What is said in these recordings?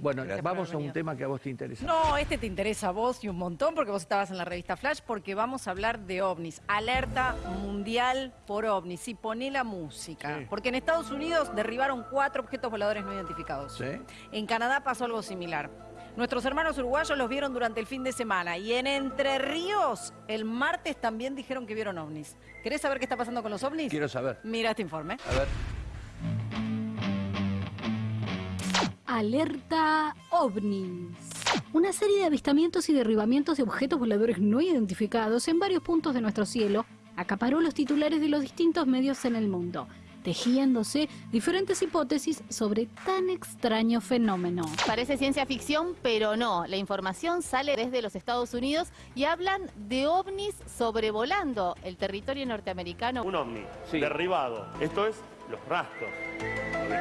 Bueno, vamos a un tema que a vos te interesa. No, este te interesa a vos y un montón porque vos estabas en la revista Flash porque vamos a hablar de ovnis. Alerta mundial por ovnis. Y poné la música. Sí. Porque en Estados Unidos derribaron cuatro objetos voladores no identificados. ¿Sí? En Canadá pasó algo similar. Nuestros hermanos uruguayos los vieron durante el fin de semana y en Entre Ríos el martes también dijeron que vieron ovnis. ¿Querés saber qué está pasando con los ovnis? Quiero saber. Mira este informe. A ver. Alerta OVNIs. Una serie de avistamientos y derribamientos de objetos voladores no identificados en varios puntos de nuestro cielo acaparó los titulares de los distintos medios en el mundo, tejiéndose diferentes hipótesis sobre tan extraño fenómeno. Parece ciencia ficción, pero no. La información sale desde los Estados Unidos y hablan de ovnis sobrevolando el territorio norteamericano. Un ovni Sí. derribado. Esto es los rastros.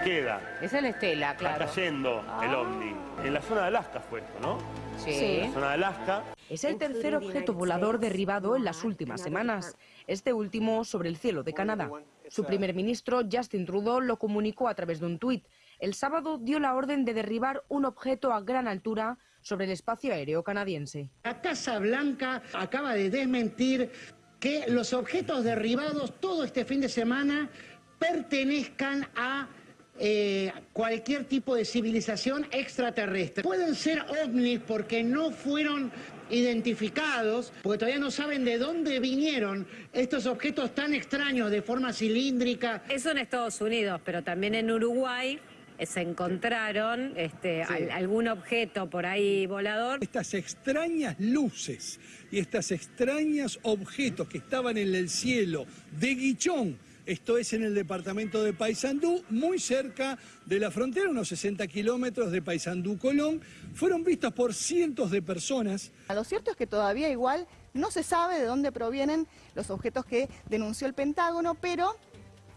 Queda. Esa es la estela, Está claro. cayendo el ovni. En la zona de Alaska fue esto, ¿no? Sí. En la zona de Alaska. Es el tercer objeto volador derribado en las últimas semanas, este último sobre el cielo de Canadá. Su primer ministro, Justin Trudeau, lo comunicó a través de un tuit. El sábado dio la orden de derribar un objeto a gran altura sobre el espacio aéreo canadiense. La Casa Blanca acaba de desmentir que los objetos derribados todo este fin de semana pertenezcan a eh, cualquier tipo de civilización extraterrestre. Pueden ser ovnis porque no fueron identificados, porque todavía no saben de dónde vinieron estos objetos tan extraños de forma cilíndrica, Eso en Estados Unidos, pero también en Uruguay eh, se encontraron este, al- algún objeto por ahí volador. Estas extrañas luces y estas extraños objetos que estaban en el cielo de Guichón, esto es en el departamento de Paysandú, muy cerca de la frontera, unos 60 kilómetros de Paysandú-Colón, fueron vistos por cientos de personas. Lo cierto es que todavía igual no se sabe de dónde provienen los objetos que denunció el Pentágono, pero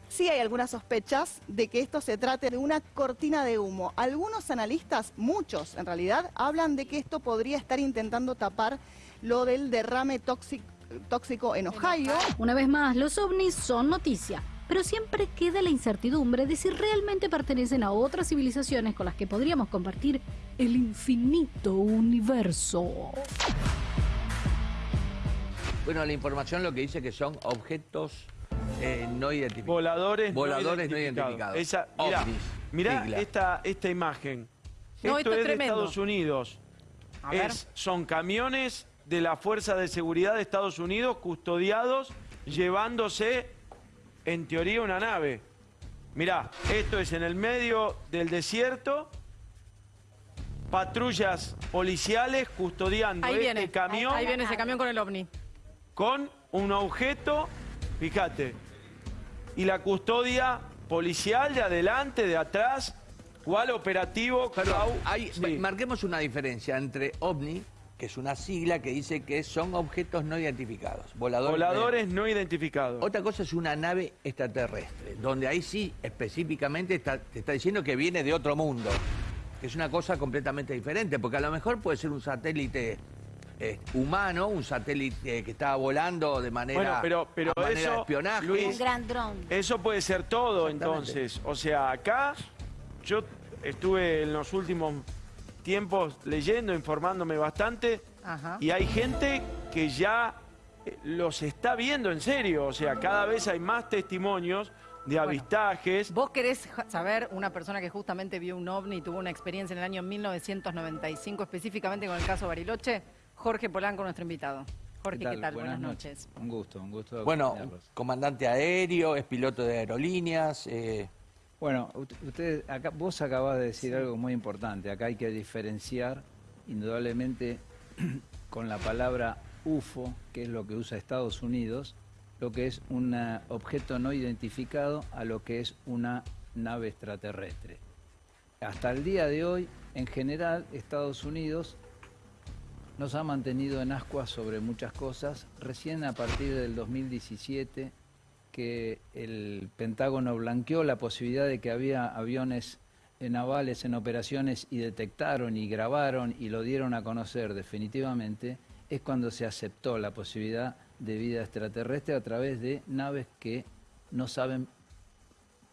sí hay algunas sospechas de que esto se trate de una cortina de humo. Algunos analistas, muchos en realidad, hablan de que esto podría estar intentando tapar lo del derrame tóxico, tóxico en Ohio. Una vez más, los ovnis son noticia, pero siempre queda la incertidumbre de si realmente pertenecen a otras civilizaciones con las que podríamos compartir el infinito universo. Bueno, la información lo que dice que son objetos eh, no identificados. Voladores, Voladores no no identificados. identificados. Esa, mirá, Ovnis, mirá sigla. esta, esta imagen. No, esto esto es es de. Estados Unidos. A ver. Es- son camiones de la Fuerza de Seguridad de Estados Unidos custodiados, llevándose, en teoría, una nave. Mirá, esto es en el medio del desierto, patrullas policiales custodiando Ahí este viene. camión Ahí viene ese camión con el ovni. con un objeto, fíjate, y la custodia policial de adelante, de atrás, cuál operativo, hay- Sí. marquemos una diferencia entre ovni, que es una sigla que dice que son objetos no identificados. Voladores. voladores no identificados. Otra cosa es una nave extraterrestre, donde ahí sí específicamente está- te está diciendo que viene de otro mundo, que es una cosa completamente diferente, porque a lo mejor puede ser un satélite eh, humano, un satélite que estaba volando de manera, Bueno, pero- pero a manera eso, de espionaje. Luis, Un gran dron. Eso puede ser todo entonces. O sea, acá yo estuve en los últimos tiempos leyendo, informándome bastante, Ajá. y hay gente que ya eh, los está viendo en serio. O sea, cada vez hay más testimonios de avistajes. ¿Vos querés saber una persona que justamente vio un ovni y tuvo una experiencia en el año 1995, específicamente con el caso Bariloche? Jorge Polanco, nuestro invitado. Jorge, ¿qué tal? Buenas, noches. Un gusto, un gusto. Bueno, comandante aéreo, es piloto de aerolíneas. eh, Bueno, usted, acá, vos acabas de decir algo muy importante. Acá hay que diferenciar, indudablemente, con la palabra UFO, que es lo que usa Estados Unidos, lo que es un ah, objeto no identificado a lo que es una nave extraterrestre. Hasta el día de hoy, en general, Estados Unidos nos ha mantenido en ascuas sobre muchas cosas. Recién a partir del 2017 que el Pentágono blanqueó la posibilidad de que había aviones navales en operaciones y detectaron y grabaron y lo dieron a conocer definitivamente, es cuando se aceptó la posibilidad de vida extraterrestre a través de naves que no saben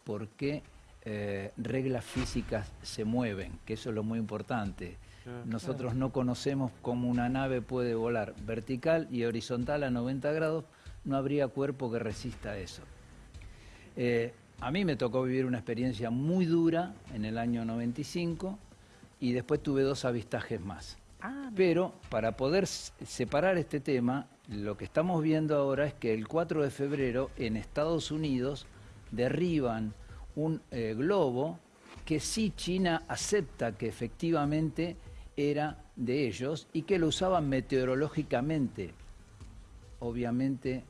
por qué eh, reglas físicas se mueven, que eso es lo muy importante. Nosotros no conocemos cómo una nave puede volar vertical y horizontal a 90 grados, no habría cuerpo que resista eso. Eh, a mí me tocó vivir una experiencia muy dura en el año 95 y después tuve dos avistajes más. Ah, Pero para poder separar este tema, lo que estamos viendo ahora es que el 4 de febrero en Estados Unidos derriban un eh, globo que sí China acepta que efectivamente era de ellos y que lo usaban meteorológicamente. Obviamente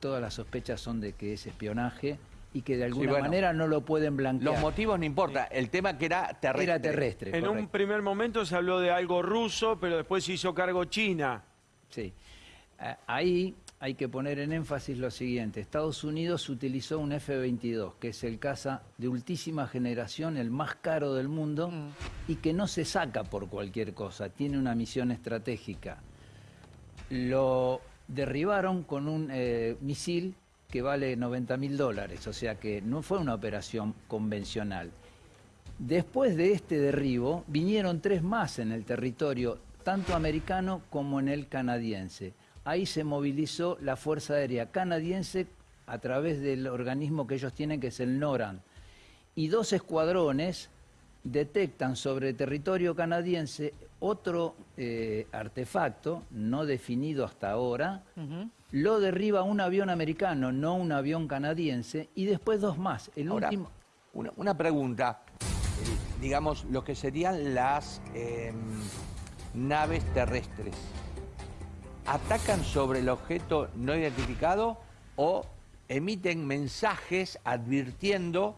todas las sospechas son de que es espionaje y que de alguna manera no lo pueden blanquear. Los motivos no importa, el tema que era terrestre. Era terrestre. En un primer momento se habló de algo ruso, pero después se hizo cargo China. Sí. Ahí hay que poner en énfasis lo siguiente. Estados Unidos utilizó un F-22, que es el caza de ultísima generación, el más caro del mundo, mm. y que no se saca por cualquier cosa, tiene una misión estratégica. Lo derribaron con un eh, misil que vale 90 mil dólares, o sea que no fue una operación convencional. Después de este derribo, vinieron tres más en el territorio, tanto americano como en el canadiense. Ahí se movilizó la Fuerza Aérea Canadiense a través del organismo que ellos tienen, que es el NORAN. Y dos escuadrones detectan sobre territorio canadiense otro eh, artefacto, no definido hasta ahora, lo derriba un avión americano, no un avión canadiense, y después dos más. El último... una, pregunta, eh, digamos, lo que serían las em, naves terrestres, ¿atacan sobre el objeto no identificado o emiten mensajes advirtiendo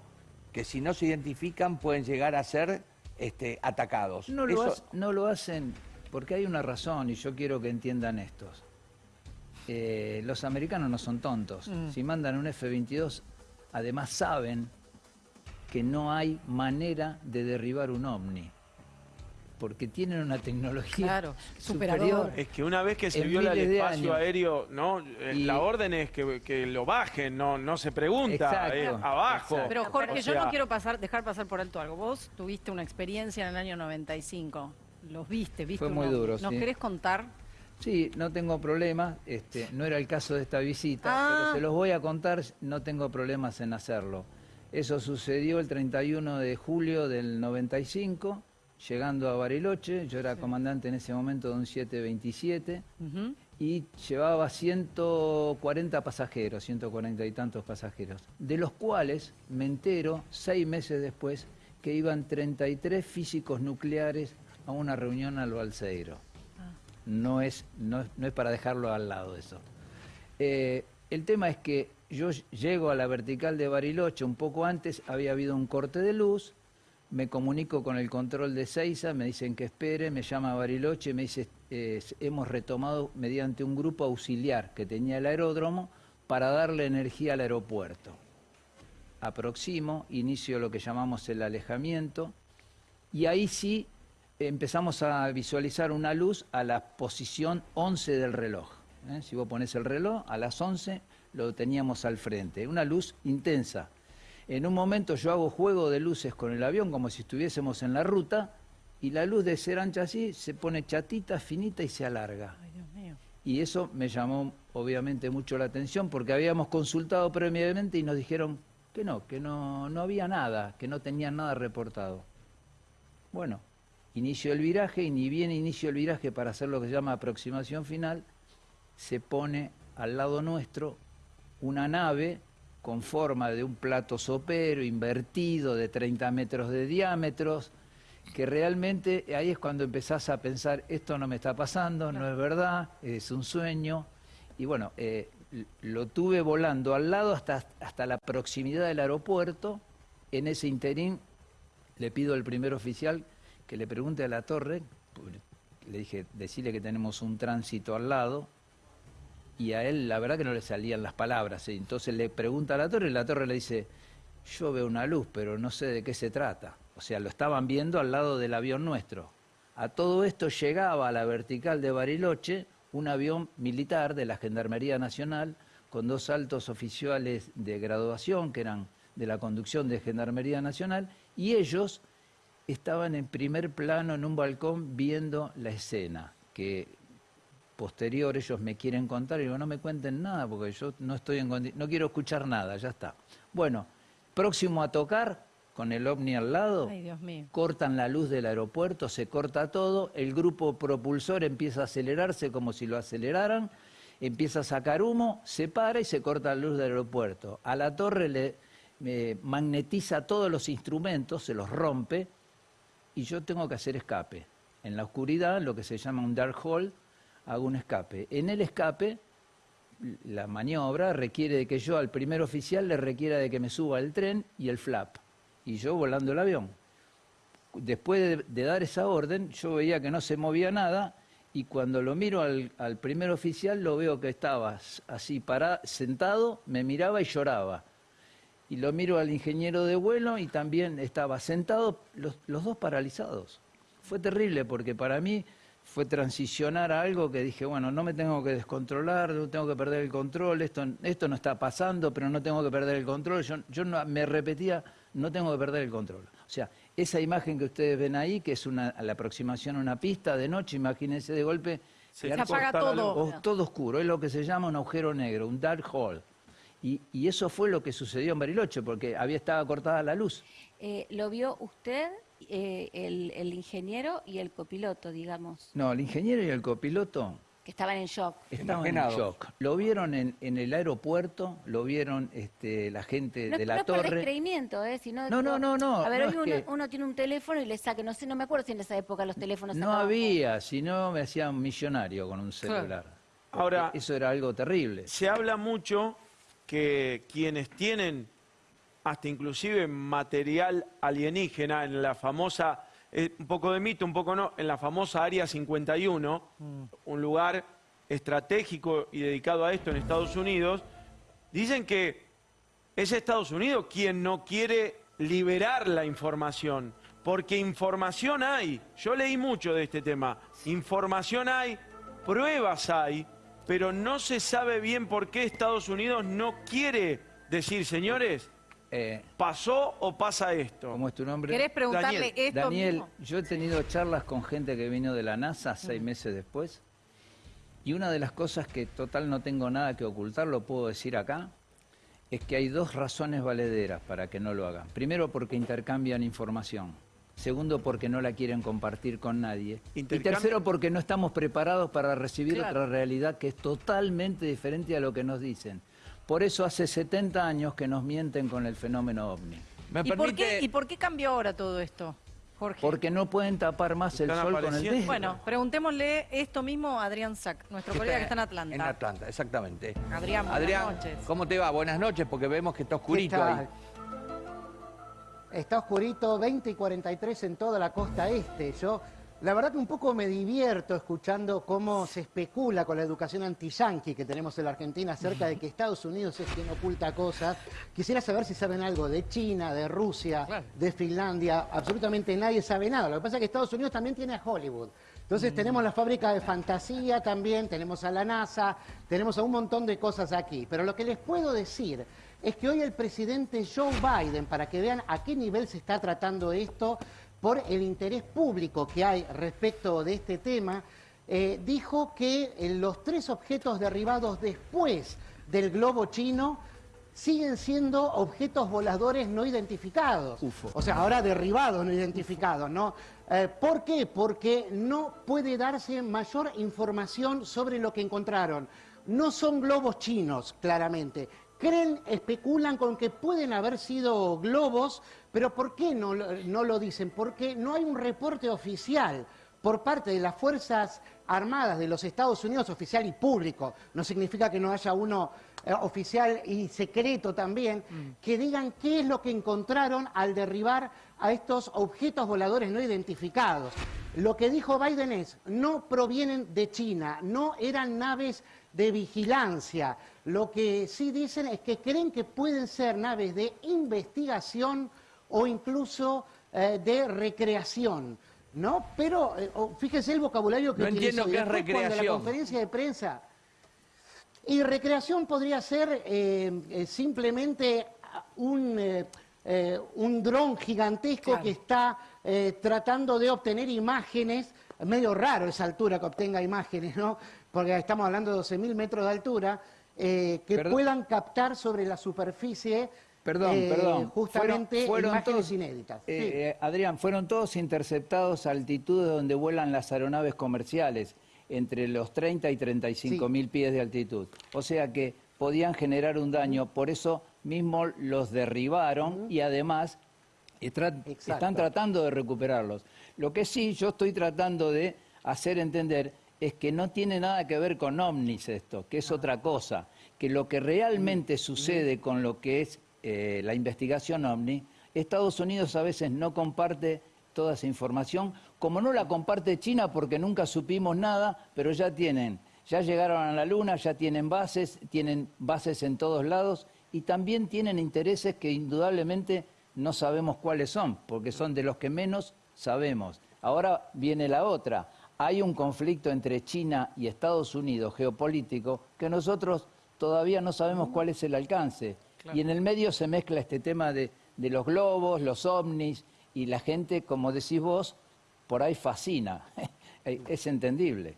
que si no se identifican pueden llegar a ser este, atacados? No lo, no lo hacen porque hay una razón y yo quiero que entiendan estos. Eh, los americanos no son tontos. Mm. Si mandan un F-22, además saben que no hay manera de derribar un ovni. Porque tienen una tecnología superior. Es que una vez que se viola el espacio aéreo, ¿no? Eh, la orden es que, lo bajen, no, no se pregunta, abajo. Pero Jorge, yo no quiero pasar, dejar pasar por alto algo. Vos tuviste una experiencia en el año 95. Los viste, viste. Fue muy duro, ¿Nos querés contar Sí, no tengo problemas. Este, no era el caso de esta visita, pero ah. se los voy a contar, no tengo problemas en hacerlo. Eso sucedió el 31 de julio del 95, llegando a Bariloche. Yo era comandante en ese momento de un 727 y llevaba 140 pasajeros, 140 y tantos pasajeros, de los cuales me entero seis meses después que iban 33 físicos nucleares a una reunión al Balseiro no es, no, es para dejarlo al lado eso. Eh, el tema es que yo llego a la vertical de Bariloche un poco antes, había habido un corte de luz, me comunico con el control de Seiza, me dicen que espere, me llama Bariloche, me dice, hemos retomado mediante un grupo auxiliar que tenía el aeródromo para darle energía al aeropuerto. Aproximo, inicio lo que llamamos el alejamiento, y ahí sí empezamos a visualizar una luz a la posición 11 del reloj. ¿eh? Si vos pones el reloj, a las 11 lo teníamos al frente. Una luz intensa. En un momento yo hago juego de luces con el avión como si estuviésemos en la ruta y la luz de ser ancha así se pone chatita, finita y se alarga. Y eso me llamó obviamente mucho la atención porque habíamos consultado previamente y nos dijeron que no, que no, no había nada, que no tenían nada reportado. Bueno, inicio el viraje y ni bien inicio el viraje para hacer lo que se llama aproximación final, se pone al lado nuestro una nave con forma de un plato sopero invertido de 30 metros de diámetros, que realmente ahí es cuando empezás a pensar, esto no me está pasando, no es verdad, es un sueño. Y bueno, eh, lo tuve volando al lado hasta, hasta la proximidad del aeropuerto. En ese interín le pido al primer oficial que le pregunte a la torre, le dije, decirle que tenemos un tránsito al lado, y a él la verdad que no le salían las palabras. Entonces le pregunta a la torre y la torre le dice, yo veo una luz, pero no sé de qué se trata. O sea, lo estaban viendo al lado del avión nuestro. A todo esto llegaba a la vertical de Bariloche un avión militar de la Gendarmería Nacional con dos altos oficiales de graduación, que eran de la conducción de Gendarmería Nacional, y ellos estaban en primer plano en un balcón viendo la escena, que posterior ellos me quieren contar y digo, no me cuenten nada porque yo no estoy en no quiero escuchar nada, ya está. Bueno, próximo a tocar, con el ovni al lado, cortan la luz del aeropuerto, se corta todo, el grupo propulsor empieza a acelerarse como si lo aceleraran, empieza a sacar humo, se para y se corta la luz del aeropuerto. A la torre le magnetiza todos los instrumentos, se los rompe y yo tengo que hacer escape. En la oscuridad, lo que se llama un dark hole, hago un escape. En el escape, la maniobra requiere de que yo al primer oficial le requiera de que me suba el tren y el flap y yo volando el avión. Después de, dar esa orden, yo veía que no se movía nada y cuando lo miro al, primer oficial lo veo que estaba así parado, sentado, me miraba y lloraba. Y lo miro al ingeniero de vuelo y también estaba sentado, los, los dos paralizados. Fue terrible porque para mí fue transicionar a algo que dije, bueno, no me tengo que descontrolar, no tengo que perder el control, esto, esto no está pasando, pero no tengo que perder el control. Yo, yo no, me repetía no tengo que perder el control. O sea, esa imagen que ustedes ven ahí, que es una, la aproximación a una pista de noche, imagínense de golpe... Se, apaga todo. todo oscuro, es lo que se llama un agujero negro, un dark hole. Y, y eso fue lo que sucedió en Bariloche, porque había estado cortada la luz. Eh, ¿Lo vio usted, eh, el, el ingeniero y el copiloto, digamos? No, el ingeniero y el copiloto que estaban en shock. Estaban en shock. Lo vieron en, el aeropuerto, lo vieron este, la gente de la no torre. No creimiento, ¿eh? no, no, no, no. A ver, hoy uno, tiene un teléfono y le saca, no sé, no me acuerdo si en esa época los teléfonos No había, si no me hacían millonario con un celular. Ahora, eso era algo terrible. Se habla mucho que quienes tienen hasta inclusive material alienígena en la famosa un poco de mito, un poco no, en la famosa Área 51, mm. un lugar estratégico y dedicado a esto en Estados Unidos, dicen que es Estados Unidos quien no quiere liberar la información, porque información hay, yo leí mucho de este tema, información hay, pruebas hay, pero no se sabe bien por qué Estados Unidos no quiere decir, señores, eh, ¿Pasó o pasa esto? ¿Cómo es tu nombre? ¿Querés preguntarle Daniel. esto Daniel, yo he tenido charlas con gente que vino de la NASA seis meses después y una de las cosas que total no tengo nada que ocultar, lo puedo decir acá, es que hay dos razones valederas para que no lo hagan. Primero, porque intercambian información. Segundo, porque no la quieren compartir con nadie. Y tercero, porque no estamos preparados para recibir otra realidad que es totalmente diferente a lo que nos dicen. Por eso hace 70 años que nos mienten con el fenómeno ovni. ¿Y, por qué, cambió ahora todo esto? Jorge. Porque no pueden tapar más el sol con el dedo. Bueno, preguntémosle esto mismo a Adrián Sack, nuestro colega que está en Atlanta. En Atlanta, exactamente. Adrián, buenas noches. ¿cómo te va? Buenas noches, porque vemos que está oscurito ahí. Está oscurito, 20 y 43 en toda la costa este. Yo la verdad que un poco me divierto escuchando cómo se especula con la educación anti-yankee que tenemos en la Argentina acerca de que Estados Unidos es quien oculta cosas. Quisiera saber si saben algo de China, de Rusia, de Finlandia. Absolutamente nadie sabe nada. Lo que pasa es que Estados Unidos también tiene a Hollywood. Entonces mm. tenemos la fábrica de fantasía también, tenemos a la NASA, tenemos a un montón de cosas aquí. Pero lo que les puedo decir es que hoy el presidente Joe Biden, para que vean a qué nivel se está tratando esto, por el interés público que hay respecto de este tema, eh, dijo que eh, los tres objetos derribados después del globo chino siguen siendo objetos voladores no identificados. O sea, ahora derribados, no identificados, ¿no? Eh, ¿Por qué? Porque no puede darse mayor información sobre lo que encontraron. No son globos chinos, claramente. Creen, especulan con que pueden haber sido globos pero ¿por qué no, no lo dicen? Porque no hay un reporte oficial por parte de las Fuerzas Armadas de los Estados Unidos, oficial y público, no significa que no haya uno eh, oficial y secreto también, mm. que digan qué es lo que encontraron al derribar a estos objetos voladores no identificados. Lo que dijo Biden es, no provienen de China, no eran naves de vigilancia. Lo que sí dicen es que creen que pueden ser naves de investigación o incluso eh, de recreación. ¿No? Pero eh, fíjese el vocabulario que no entiendo qué es recreación. la conferencia de prensa. Y recreación podría ser eh, simplemente un, eh, un dron gigantesco que está tratando de obtener imágenes, medio raro esa altura que obtenga imágenes, ¿no? Porque estamos hablando de 12.000 metros de altura, que puedan captar sobre la superficie Perdón, perdón. Justamente fueron, imágenes inéditas. Adrián, fueron todos interceptados a altitudes donde vuelan las aeronaves comerciales entre los 30 y 35 mil pies de altitud. O sea que podían generar un daño, por eso mismo los derribaron y además están tratando de recuperarlos. Lo que sí yo estoy tratando de hacer entender es que no tiene nada que ver con ovnis esto, que es otra cosa, que lo que realmente sucede con lo que es eh, la investigación ovni, Estados Unidos a veces no comparte toda esa información, como no la comparte China porque nunca supimos nada, pero ya tienen, ya llegaron a la Luna, ya tienen bases, tienen bases en todos lados y también tienen intereses que indudablemente no sabemos cuáles son, porque son de los que menos sabemos. Ahora viene la otra. Hay un conflicto entre China y Estados Unidos geopolítico que nosotros todavía no sabemos cuál es el alcance. Y en el medio se mezcla este tema de, de los globos, los ovnis, y la gente, como decís vos, por ahí fascina. es entendible.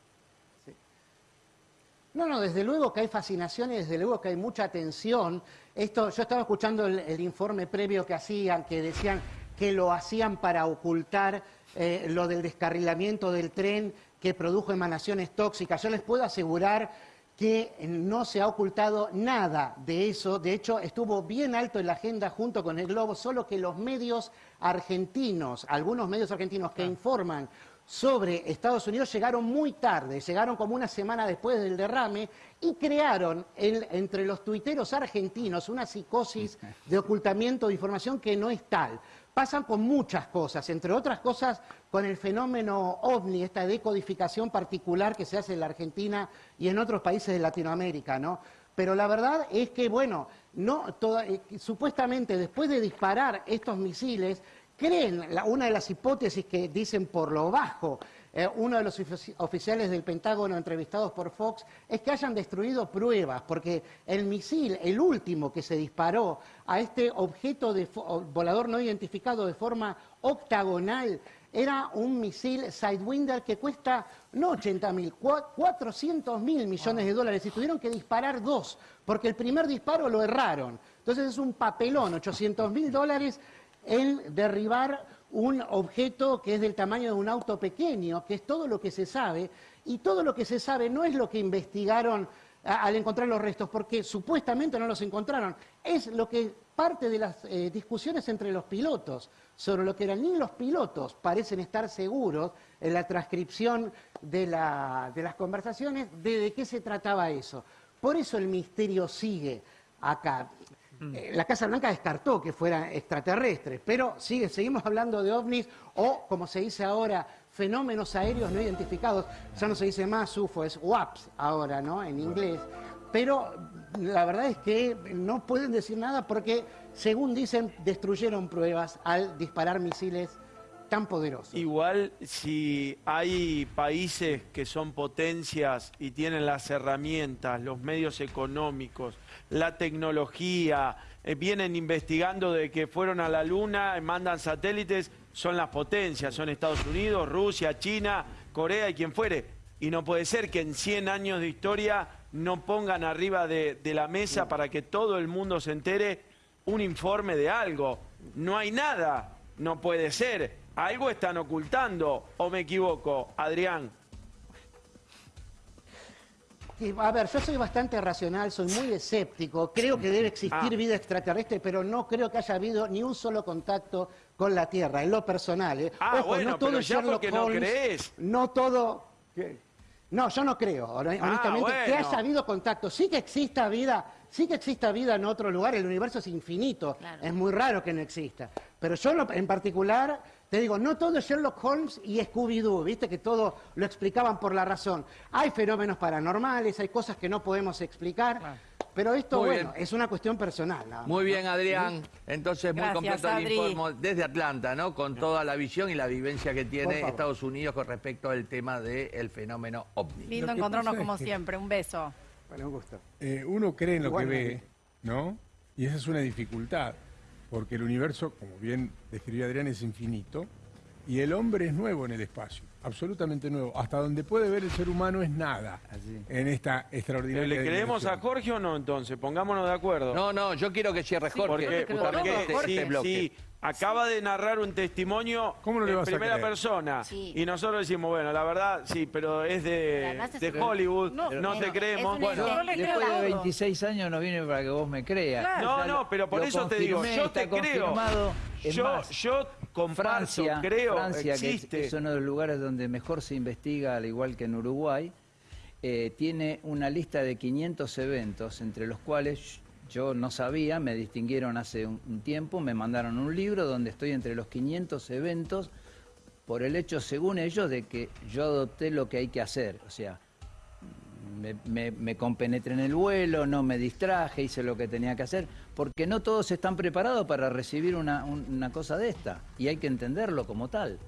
No, no, desde luego que hay fascinación y desde luego que hay mucha atención. Esto, yo estaba escuchando el, informe previo que hacían, que decían que lo hacían para ocultar eh, lo del descarrilamiento del tren que produjo emanaciones tóxicas. Yo les puedo asegurar que no se ha ocultado nada de eso. De hecho, estuvo bien alto en la agenda junto con el Globo, solo que los medios argentinos, algunos medios argentinos que informan sobre Estados Unidos llegaron muy tarde, llegaron como una semana después del derrame y crearon entre los tuiteros argentinos una psicosis de ocultamiento de información que no es tal pasan con muchas cosas, entre otras cosas con el fenómeno ovni, esta decodificación particular que se hace en la Argentina y en otros países de Latinoamérica, ¿no? Pero la verdad es que, bueno, no, eh, supuestamente después de disparar estos misiles, creen, una de las hipótesis que dicen por lo bajo eh, uno de los oficiales del Pentágono entrevistados por Fox, es que hayan destruido pruebas, porque el misil, el último que se disparó a este objeto de volador no identificado de forma octagonal, era un misil Sidewinder que cuesta no 80 mil, 400 mil millones de dólares y tuvieron que disparar dos, porque el primer disparo lo erraron. Entonces es un papelón, 800 mil dólares en derribar un objeto que es del tamaño de un auto pequeño, que es todo lo que se sabe, y todo lo que se sabe no es lo que investigaron al encontrar los restos, porque supuestamente no los encontraron, es lo que parte de las eh, discusiones entre los pilotos sobre lo que eran, ni los pilotos parecen estar seguros en la transcripción de, de las conversaciones de de qué se trataba eso. Por eso el misterio sigue acá. Mm. Eh, la Casa Blanca descartó que fueran extraterrestres, pero sigue, seguimos hablando de ovnis o, como se dice ahora, fenómenos aéreos no identificados. Ya no se dice más UFO, es WAPS ahora, ¿no? En inglés. Pero la verdad es que no pueden decir nada porque, según dicen, destruyeron pruebas al disparar misiles tan poderosos. Igual si hay países que son potencias y tienen las herramientas, los medios económicos, la tecnología, eh, vienen investigando de que fueron a la Luna, mandan satélites, son las potencias, son Estados Unidos, Rusia, China, Corea y quien fuere. Y no puede ser que en 100 años de historia no pongan arriba de, de la mesa para que todo el mundo se entere un informe de algo. No hay nada, no puede ser. Algo están ocultando, o me equivoco, Adrián. A ver, yo soy bastante racional, soy muy escéptico, creo que debe existir ah. vida extraterrestre, pero no creo que haya habido ni un solo contacto con la Tierra, en lo personal. ¿eh? Ah, bueno, no todo pero ya porque no crees. No todo... No, yo no creo, ah, honestamente, que haya habido contacto. Sí que exista vida, sí que exista vida en otro lugar, el universo es infinito, es muy raro que no exista. Pero yo en particular te digo, no todo es Sherlock Holmes y Scooby-Doo, viste que todo lo explicaban por la razón. Hay fenómenos paranormales, hay cosas que no podemos explicar. Pero esto, bueno, es una cuestión personal. Muy bien, Adrián. Entonces, muy completo el informe desde Atlanta, ¿no? Con toda la visión y la vivencia que tiene Estados Unidos con respecto al tema del fenómeno ovni. Lindo encontrarnos como siempre. Un beso. Bueno, un gusto. Eh, uno cree en lo que ve, ¿no? Y esa es una dificultad, porque el universo, como bien describió Adrián, es infinito y el hombre es nuevo en el espacio, absolutamente nuevo. Hasta donde puede ver el ser humano es nada en esta extraordinaria. ¿Le creemos a Jorge o no entonces? Pongámonos de acuerdo. No, no, yo quiero que cierre Jorge. Porque, porque este si, acaba de narrar un testimonio en primera persona. Y nosotros decimos, bueno, la verdad, sí, pero es de, de Hollywood, no, te creemos. Bueno, después de 26 años no viene para que vos me creas. No, no, pero por eso te digo, yo te creo. Yo, yo con Francia, creo, Francia, que es, uno de los lugares donde mejor se investiga, al igual que en Uruguay, eh, tiene una lista de 500 eventos, entre los cuales yo no sabía, me distinguieron hace un, tiempo, me mandaron un libro donde estoy entre los 500 eventos por el hecho, según ellos, de que yo adopté lo que hay que hacer. O sea, me, compenetré en el vuelo, no me distraje, hice lo que tenía que hacer, porque no todos están preparados para recibir una cosa de esta, y hay que entenderlo como tal.